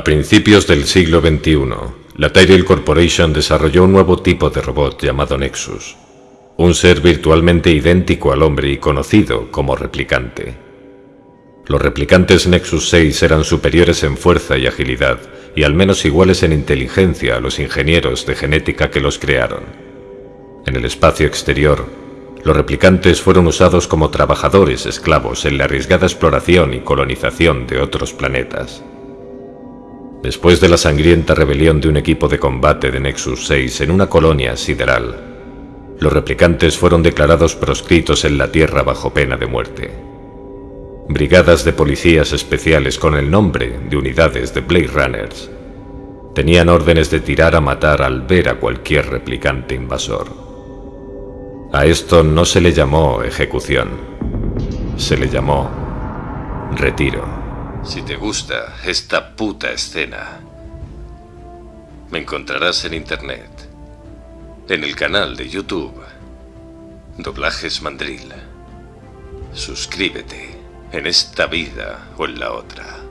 A principios del siglo XXI, la Tyrell Corporation desarrolló un nuevo tipo de robot llamado Nexus, un ser virtualmente idéntico al hombre y conocido como replicante. Los replicantes Nexus 6 eran superiores en fuerza y agilidad, y al menos iguales en inteligencia a los ingenieros de genética que los crearon. En el espacio exterior, los replicantes fueron usados como trabajadores esclavos en la arriesgada exploración y colonización de otros planetas. Después de la sangrienta rebelión de un equipo de combate de Nexus 6 en una colonia sideral, los replicantes fueron declarados proscritos en la Tierra bajo pena de muerte. Brigadas de policías especiales con el nombre de unidades de Blade Runners tenían órdenes de tirar a matar al ver a cualquier replicante invasor. A esto no se le llamó ejecución, se le llamó retiro. Si te gusta esta puta escena, me encontrarás en internet, en el canal de YouTube, Doblajes Mandril. Suscríbete en esta vida o en la otra.